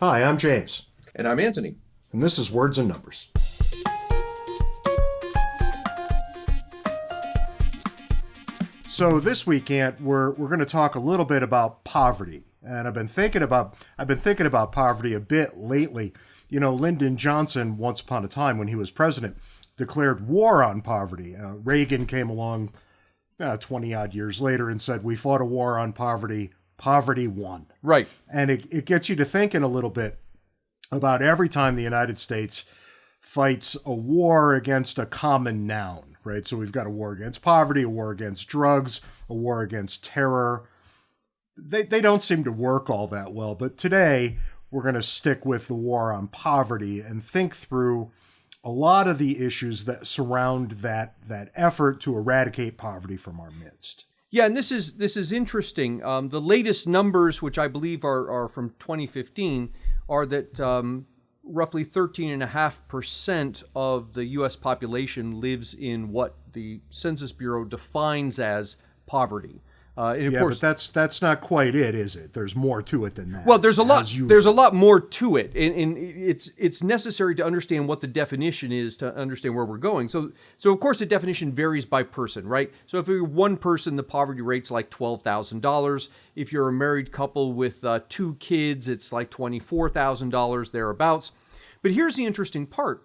Hi, I'm James, And I'm Antony. and this is Words and Numbers. So this weekend we're we're going to talk a little bit about poverty, and I've been thinking about I've been thinking about poverty a bit lately. You know, Lyndon Johnson, once upon a time when he was president, declared war on poverty. Uh, Reagan came along uh, twenty odd years later and said we fought a war on poverty. Poverty won. Right. And it, it gets you to thinking a little bit about every time the United States fights a war against a common noun, right? So we've got a war against poverty, a war against drugs, a war against terror. They, they don't seem to work all that well. But today, we're going to stick with the war on poverty and think through a lot of the issues that surround that, that effort to eradicate poverty from our midst. Yeah, and this is this is interesting. Um, the latest numbers, which I believe are, are from 2015, are that um, roughly 13.5% of the U.S. population lives in what the Census Bureau defines as poverty. Uh, and of Yeah, course, but that's that's not quite it, is it? There's more to it than that. Well, there's a lot. usual. There's a lot more to it, and, and it's it's necessary to understand what the definition is to understand where we're going. So, so of course, the definition varies by person, right? So, if you're one person, the poverty rate's like twelve thousand dollars. If you're a married couple with uh, two kids, it's like twenty four thousand dollars thereabouts. But here's the interesting part: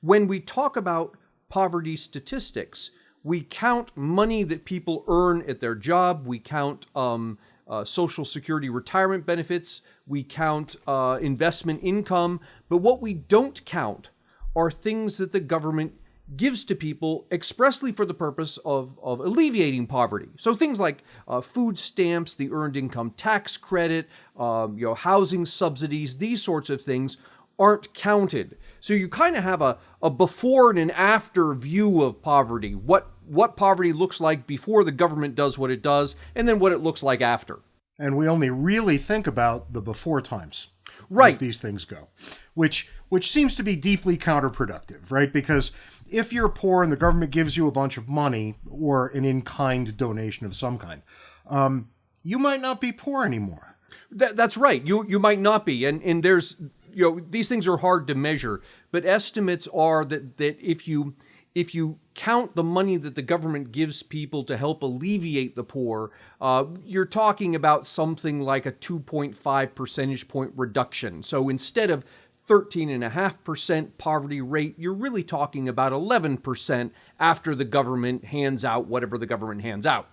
when we talk about poverty statistics, we count money that people earn at their job. We count um, uh, Social Security retirement benefits. We count uh, investment income. But what we don't count are things that the government gives to people expressly for the purpose of, of alleviating poverty. So things like uh, food stamps, the earned income tax credit, um, you know, housing subsidies, these sorts of things aren't counted. So you kind of have a, a before and an after view of poverty. What what poverty looks like before the government does what it does, and then what it looks like after. and we only really think about the before times Right. as these things go which which seems to be deeply counterproductive right because if you're poor and the government gives you a bunch of money or an in-kind donation of some kind um, you might not be poor anymore That, that's right. You you might not be, and and there's you know these things are hard to measure, but estimates are that that if you if you count the money that the government gives people to help alleviate the poor, uh, you're talking about something like a 2.5 percentage point reduction. So instead of 13.5% poverty rate, you're really talking about 11% after the government hands out whatever the government hands out.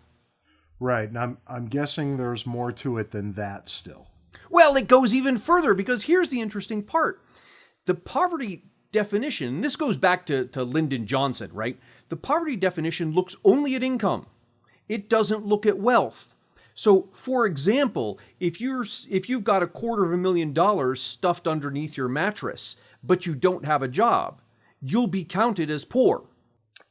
right and i'm i'm guessing there's more to it than that still Well, it goes even further because here's the interesting part. The poverty definition, and this goes back to, to Lyndon Johnson, right? The poverty definition looks only at income. It doesn't look at wealth. So, for example, if you're if you've got a quarter of a million dollars stuffed underneath your mattress, but you don't have a job, you'll be counted as poor.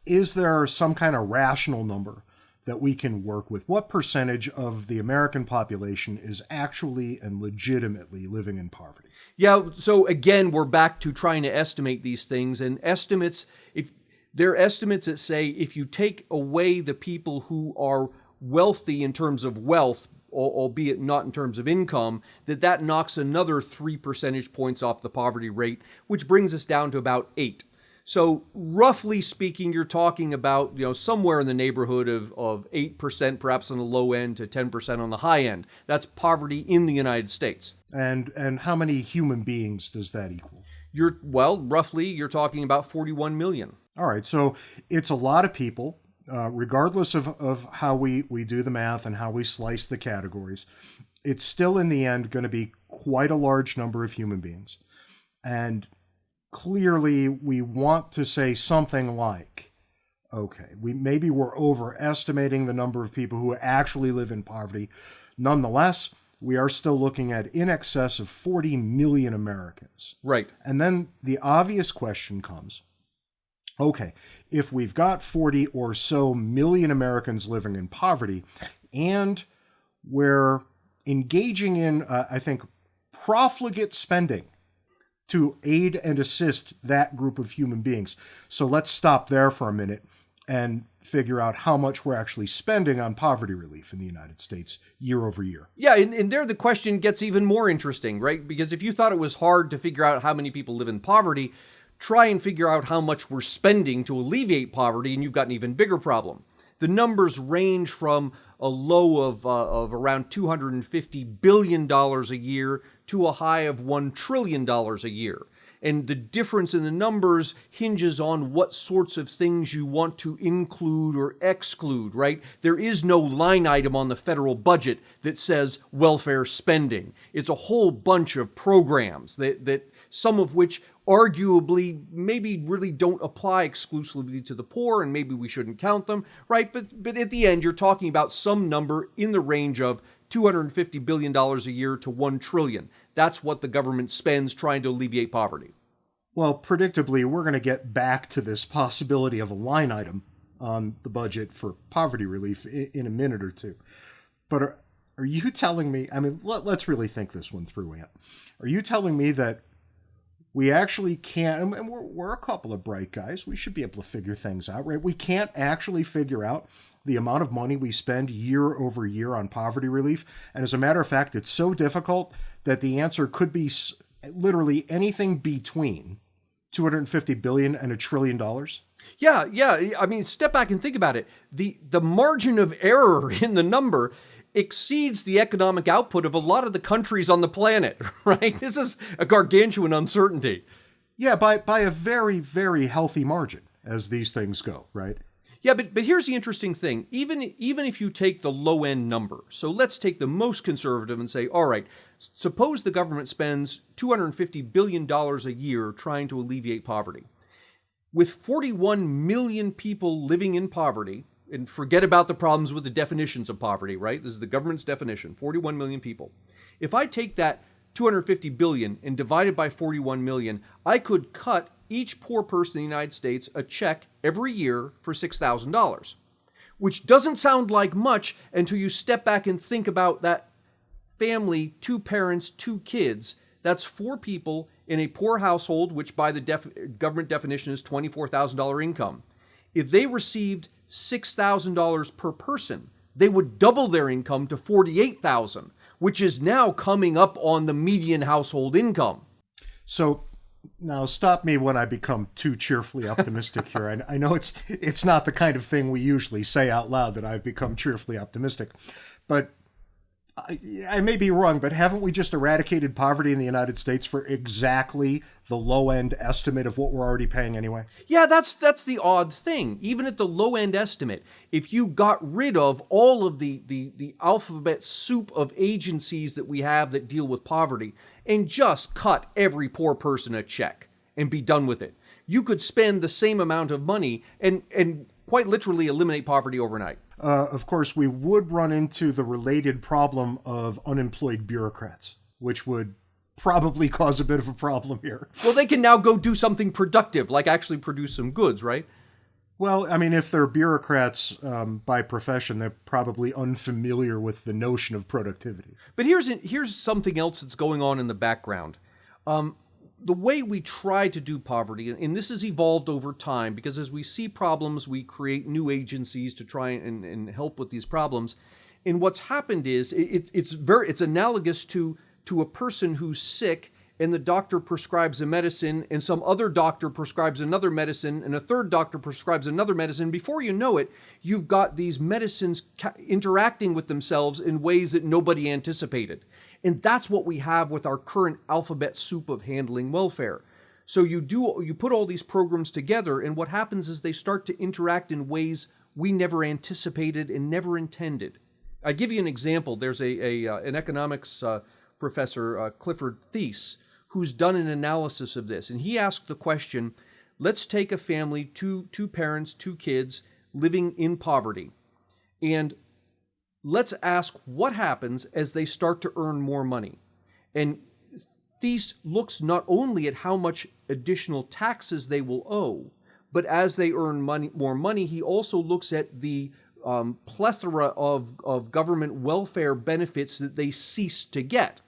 is there some kind of rational number that we can work with what percentage of the american population is actually and legitimately living in poverty Yeah, so again, we're back to trying to estimate these things and estimates if there are estimates that say if you take away the people who are wealthy in terms of wealth, albeit not in terms of income, that that knocks another 3 percentage points off the poverty rate, which brings us down to about 8. So roughly speaking, you're talking about you know somewhere in the neighborhood of, of 8%, perhaps on the low end, to 10% on the high end. That's poverty in the United States. and and how many human beings does that equal You're well, roughly, you're talking about 41 million. All right so it's a lot of people uh, regardless of, of how we, we do the math and how we slice the categories it's still in the end going to be quite a large number of human beings. And clearly we want to say something like okay we maybe we're overestimating the number of people who actually live in poverty. Nonetheless we are still looking at in excess of 40 million americans. Right. and then the obvious question comes okay, if we've got 40 or so million Americans living in poverty and we're engaging in, uh, I think, profligate spending to aid and assist that group of human beings. So let's stop there for a minute and figure out how much we're actually spending on poverty relief in the United States year over year. Yeah, and, and there the question gets even more interesting, right? Because if you thought it was hard to figure out how many people live in poverty, try and figure out how much we're spending to alleviate poverty, and you've got an even bigger problem. The numbers range from a low of, uh, of around $250 billion a year to a high of $1 trillion a year. And the difference in the numbers hinges on what sorts of things you want to include or exclude, right? There is no line item on the federal budget that says welfare spending. It's a whole bunch of programs that, that some of which arguably maybe really don't apply exclusively to the poor and maybe we shouldn't count them, right? But but at the end you're talking about some number in the range of 250 billion dollars a year to 1 trillion. That's what the government spends trying to alleviate poverty. Well, predictably, we're going to get back to this possibility of a line item on the budget for poverty relief in a minute or two. But are, are you telling me? I mean, let, us really think this one through, Ant. Are you telling me that we actually can't, and we're, we're a couple of bright guys, we should be able to figure things out, right? We can't actually figure out the amount of money we spend year over year on poverty relief. And as a matter of fact, it's so difficult that the answer could be literally anything between 250 billion and a trillion dollars. Yeah, yeah. I mean, step back and think about it. The the margin of error in the number exceeds the economic output of a lot of the countries on the planet, right? This is a gargantuan uncertainty. Yeah, by by a very very healthy margin as these things go, right? Yeah, but but here's the interesting thing. Even even if you take the low end number, so let's take the most conservative and say, all right, suppose the government spends 250 billion dollars a year trying to alleviate poverty. With 41 million people living in poverty, and forget about the problems with the definitions of poverty, right? This is the government's definition, 41 million people. If I take that 250 billion and divide it by 41 million, I could cut each poor person in the United States a check every year for $6,000, which doesn't sound like much until you step back and think about that family, two parents, two kids. That's four people in a poor household, which by the def- government definition is $24,000 income. If they received $6,000 per person, they would double their income to 48,000, which is now coming up on the median household income. So now stop me when I become too cheerfully optimistic here. I, I know it's it's not the kind of thing we usually say out loud that I've become cheerfully optimistic, but I, I, may be wrong, but haven't we just eradicated poverty in the United States for exactly the low end estimate of what we're already paying anyway? Yeah, that's that's the odd thing. Even at the low end estimate, if you got rid of all of the the the alphabet soup of agencies that we have that deal with poverty and just cut every poor person a check and be done with it, you could spend the same amount of money and and quite literally eliminate poverty overnight uh, of course, we would run into the related problem of unemployed bureaucrats, which would probably cause a bit of a problem here. Well, they can now go do something productive, like actually produce some goods, right? Well, I mean, if they're bureaucrats um, by profession, they're probably unfamiliar with the notion of productivity. But here's here's something else that's going on in the background. Um, the way we try to do poverty, and this has evolved over time because as we see problems, we create new agencies to try and, and help with these problems. And what's happened is it, it's very it's analogous to to a person who's sick and the doctor prescribes a medicine and some other doctor prescribes another medicine and a third doctor prescribes another medicine before you know it you've got these medicines interacting with themselves in ways that nobody anticipated and that's what we have with our current alphabet soup of handling welfare. So you do you put all these programs together and what happens is they start to interact in ways we never anticipated and never intended. I give you an example. There's a, a uh, an economics uh, professor, uh, Clifford Thies, who's done an analysis of this, and he asked the question: Let's take a family, two two parents, two kids living in poverty, and let's ask what happens as they start to earn more money. And Thies looks not only at how much additional taxes they will owe, but as they earn money, more money, he also looks at the um, plethora of, of government welfare benefits that they cease to get.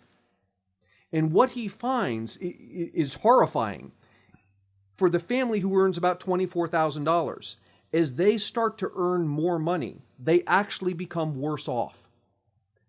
And what he finds is horrifying. For the family who earns about $24,000, as they start to earn more money, they actually become worse off.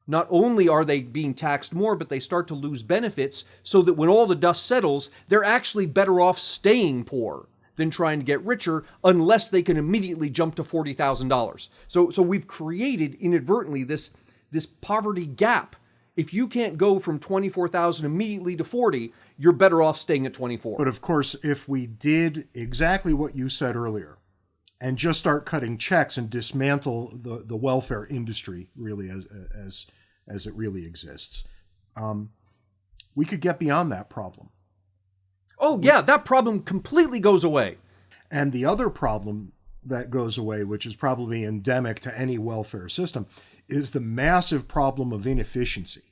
Not only are they being taxed more, but they start to lose benefits so that when all the dust settles, they're actually better off staying poor than trying to get richer unless they can immediately jump to $40,000. So so we've created inadvertently this this poverty gap. If you can't go from 24,000 immediately to 40, you're better off staying at 24. But of course, if we did exactly what you said earlier and just start cutting checks and dismantle the, the welfare industry really as, as, as it really exists, um, we could get beyond that problem. Oh, yeah, that problem completely goes away. And the other problem that goes away, which is probably endemic to any welfare system, is the massive problem of inefficiency,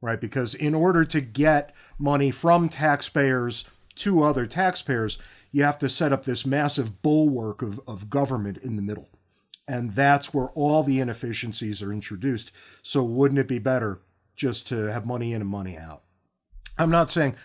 right? Because in order to get money from taxpayers to other taxpayers, you have to set up this massive bulwark of, of government in the middle. And that's where all the inefficiencies are introduced. So wouldn't it be better just to have money in and money out? I'm not saying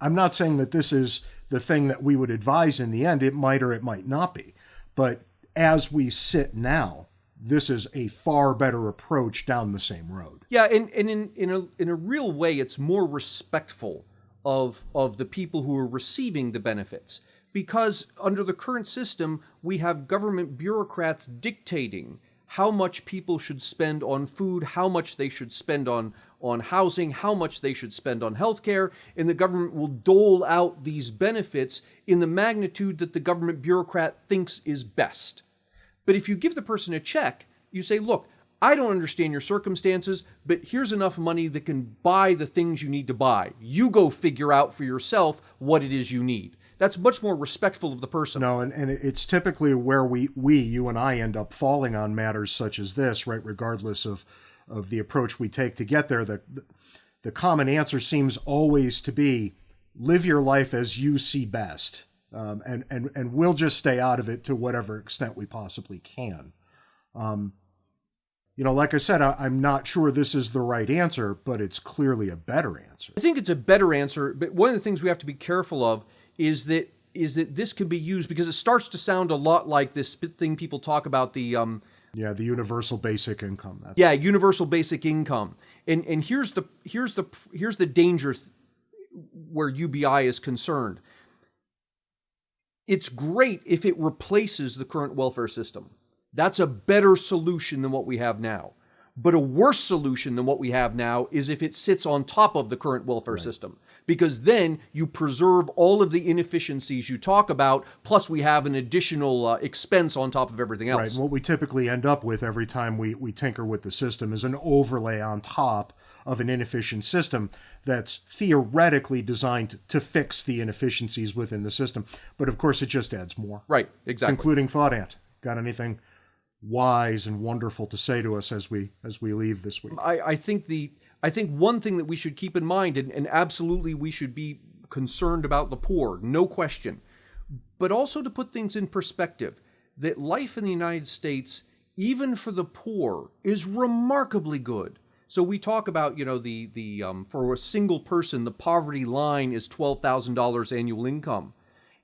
I'm not saying that this is the thing that we would advise in the end. It might or it might not be. But as we sit now, this is a far better approach down the same road. Yeah, and, and in, in, a, in a real way, it's more respectful of, of the people who are receiving the benefits. Because under the current system, we have government bureaucrats dictating how much people should spend on food, how much they should spend on, on housing, how much they should spend on healthcare, and the government will dole out these benefits in the magnitude that the government bureaucrat thinks is best. But if you give the person a check, you say, look, I don't understand your circumstances, but here's enough money that can buy the things you need to buy. You go figure out for yourself what it is you need. That's much more respectful of the person. No, and, and it's typically where we, we, you and I, end up falling on matters such as this, right? Regardless of of the approach we take to get there, the, the common answer seems always to be live your life as you see best. Um, and, and, and we'll just stay out of it to whatever extent we possibly can. Um, you know, like I said, I, I'm not sure this is the right answer, but it's clearly a better answer. I think it's a better answer, but one of the things we have to be careful of is that is that this can be used because it starts to sound a lot like this thing people talk about the um, yeah, the universal basic income. That's yeah, universal basic income. And and here's the here's the here's the danger where UBI is concerned. It's great if it replaces the current welfare system. That's a better solution than what we have now. But a worse solution than what we have now is if it sits on top of the current welfare right. system because then you preserve all of the inefficiencies you talk about, plus we have an additional uh, expense on top of everything else. Right. And what we typically end up with every time we, we tinker with the system is an overlay on top of an inefficient system that's theoretically designed to fix the inefficiencies within the system. But of course, it just adds more. Right, exactly. Concluding thought, Ant. Got anything wise and wonderful to say to us as we as we leave this week? I, I think the I think one thing that we should keep in mind, and, and absolutely we should be concerned about the poor, no question, but also to put things in perspective, that life in the United States, even for the poor, is remarkably good. So we talk about, you know, the the um, for a single person, the poverty line is twelve thousand dollars annual income.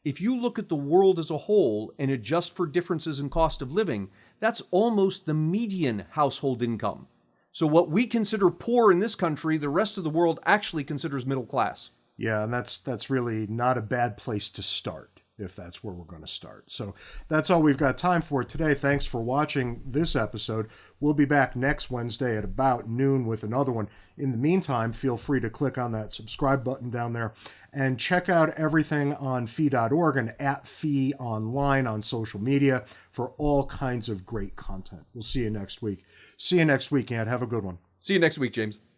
If you look at the world as a whole and adjust for differences in cost of living, that's almost the median household income. So what we consider poor in this country, the rest of the world actually considers middle class. Yeah, and that's that's really not a bad place to start if that's where we're going to start. So that's all we've got time for today. Thanks for watching this episode. We'll be back next Wednesday at about noon with another one. In the meantime, feel free to click on that subscribe button down there and check out everything on fee.org and at fee online on social media for all kinds of great content. We'll see you next week. See you next week, and have a good one. See you next week, James.